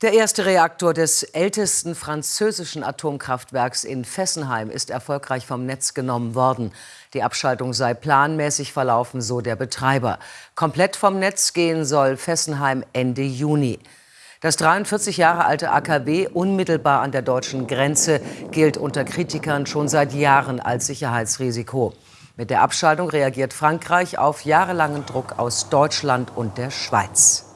Der erste Reaktor des ältesten französischen Atomkraftwerks in Fessenheim ist erfolgreich vom Netz genommen worden. Die Abschaltung sei planmäßig verlaufen, so der Betreiber. Komplett vom Netz gehen soll Fessenheim Ende Juni. Das 43 Jahre alte AKW, unmittelbar an der deutschen Grenze, gilt unter Kritikern schon seit Jahren als Sicherheitsrisiko. Mit der Abschaltung reagiert Frankreich auf jahrelangen Druck aus Deutschland und der Schweiz.